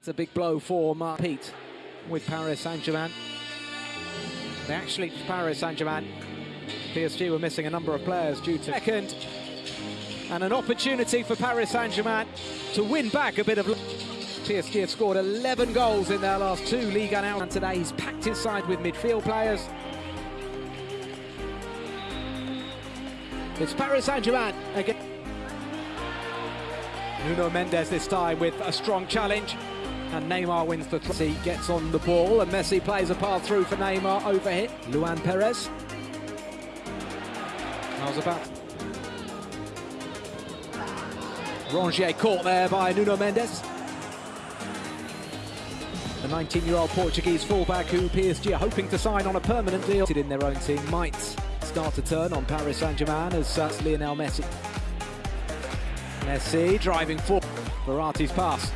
It's a big blow for Mark Pete with Paris Saint-Germain. They actually, Paris Saint-Germain, PSG were missing a number of players due to second. And an opportunity for Paris Saint-Germain to win back a bit of... PSG have scored 11 goals in their last two league 1 out. And today he's packed his side with midfield players. It's Paris Saint-Germain again. Nuno Mendes this time with a strong challenge. And Neymar wins the three. Gets on the ball and Messi plays a pass through for Neymar. Overhit. Luan Peres. Was about. Rongier caught there by Nuno Mendes. The 19-year-old Portuguese fullback who PSG are hoping to sign on a permanent deal in their own team might start to turn on Paris Saint-Germain as uh, Lionel Messi. Messi driving forward. Verratti's pass.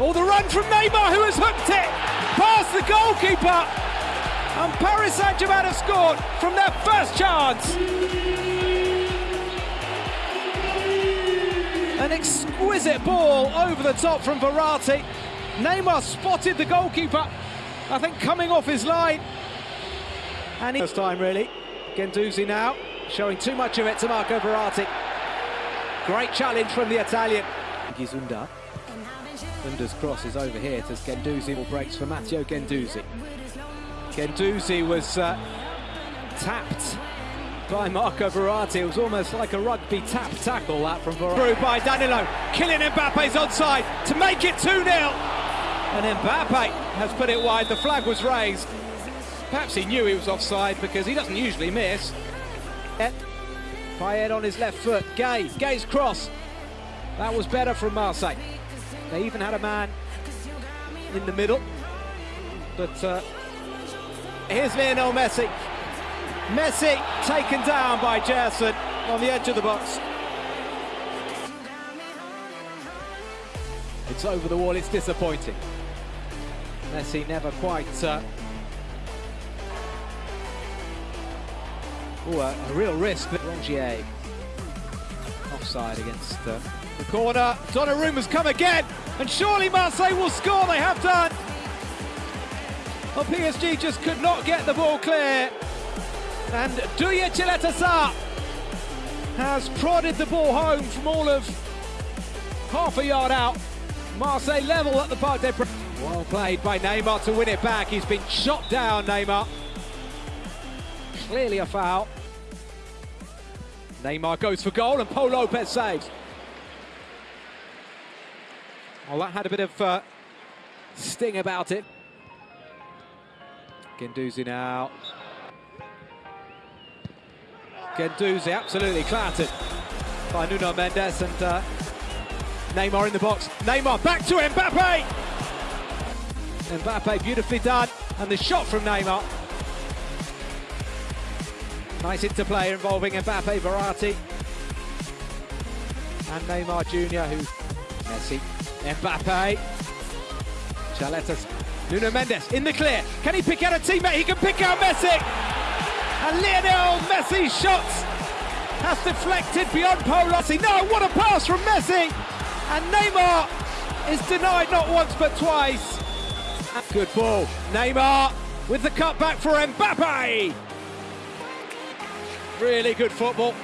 Oh, the run from Neymar who has hooked it past the goalkeeper. And Paris Saint-Germain have scored from their first chance. An exquisite ball over the top from Verratti. Neymar spotted the goalkeeper, I think coming off his line. And he... first time really. Guendouzi now, showing too much of it to Marco Verratti. Great challenge from the Italian. Gizunda. Gunda's cross is over here as Guendouzi breaks for Matteo Guendouzi. Guendouzi was uh, tapped by Marco Verratti. It was almost like a rugby tap tackle that from Verratti. Through by Danilo. Kylian Mbappe's onside to make it 2-0. And Mbappe has put it wide. The flag was raised. Perhaps he knew he was offside because he doesn't usually miss. Payet on his left foot. Gueye. Gueye's cross. That was better from Marseille. They even had a man in the middle. But uh, here's Lionel Messi. Messi taken down by Gerson on the edge of the box. It's over the wall, it's disappointing. Messi never quite... Uh... Ooh, a, a, real risk. Rongier offside against uh, the corner. Donnarumma's come again, and surely Marseille will score. They have done. PSG just could not get the ball clear. And Duje Caleta-Car has prodded the ball home from all of half a yard out. Marseille level at the Parc des Princes. Well played by Neymar to win it back. He's been shot down, Neymar. Clearly a foul. Neymar goes for goal and Pau Lopez saves. Well, that had a bit of uh, sting about it. Guendouzi now. Guendouzi absolutely clattered by Nuno Mendes and uh, Neymar in the box. Neymar back to Mbappe. Mbappe beautifully done, and the shot from Neymar. Nice interplay involving Mbappe, Verratti, and Neymar Jr. Who Messi, Mbappe, Chaletas, Nuno Mendes in the clear. Can he pick out a teammate? He can pick out Messi. And Lionel Messi's shots has deflected beyond Polossi. No, what a pass from Messi! And Neymar is denied not once but twice. Good ball. Neymar with the cutback for Mbappe. Really good football.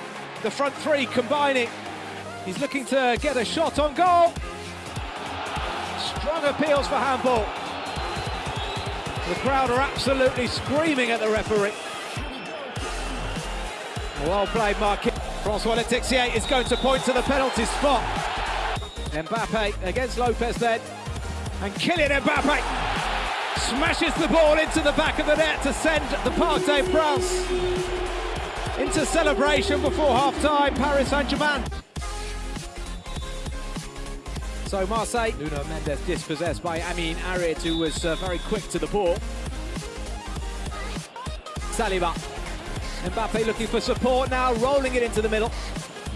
The front three combining. He's looking to get a shot on goal. Strong appeals for handball. The crowd are absolutely screaming at the referee. Well played, Mark. Francois Letexier is going to point to the penalty spot. Mbappe against Lopez then. And Kylian Mbappe smashes the ball into the back of the net to send the Parc des into celebration before half-time, Paris Saint-Germain. So Marseille, Nuno Mendes dispossessed by Amine Harit, who was uh, very quick to the ball. Saliba. Mbappe looking for support now, rolling it into the middle.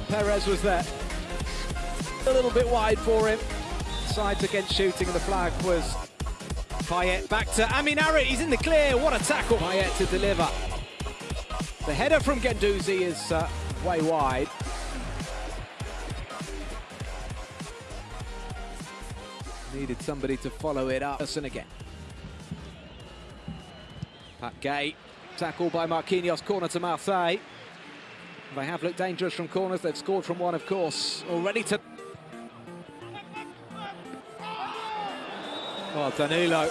Peres was there. A little bit wide for him. Sides against shooting, and the flag was Payet back to Amine Harit. He's in the clear. What a tackle. Payet to deliver. The header from Guendouzi is uh, way wide. Needed somebody to follow it up. Person again. Pape Gueye, tackled by Marquinhos, corner to Marseille. They have looked dangerous from corners. They've scored from one, of course. Already to. Well, Danilo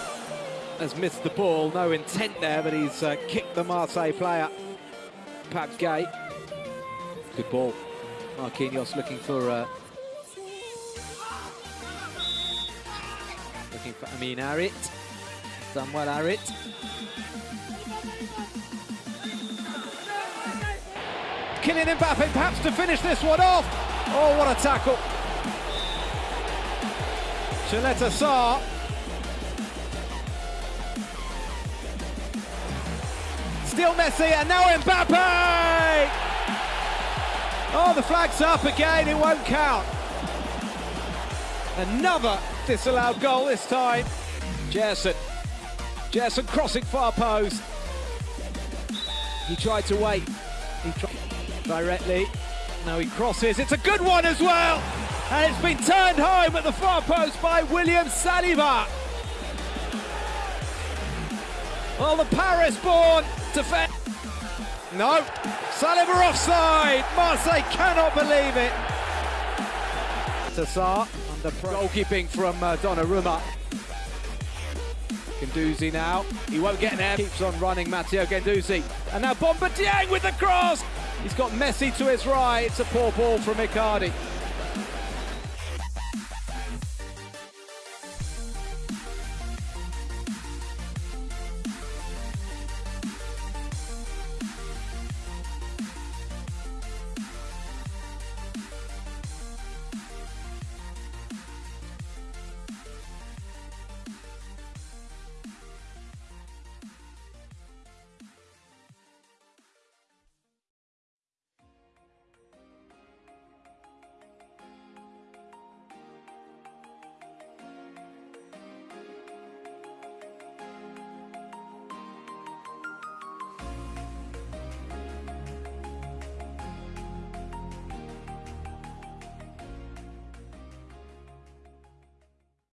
has missed the ball. No intent there, but he's uh, kicked the Marseille player. Pape Gueye. Good ball. Marquinhos looking for. Uh, looking for Amine Harit. Samuel Harit. Kylian Mbappe perhaps to finish this one off. Oh, what a tackle. Caleta-Car. Still Messi and now Mbappe! Oh, the flag's up again, it won't count. Another disallowed goal this time. Gerson. Gerson crossing far post. He tried to wait. He tried directly. Now he crosses. It's a good one as well. And it's been turned home at the far post by William Saliba. Well, the Paris-born defense. No, Saliba offside. Marseille cannot believe it. Tassar under goalkeeping from uh, Donnarumma. Guendouzi now. He won't get there. Keeps on running, Matteo Guendouzi. And now Bamba Dieng with the cross. He's got Messi to his right. It's a poor ball from Icardi.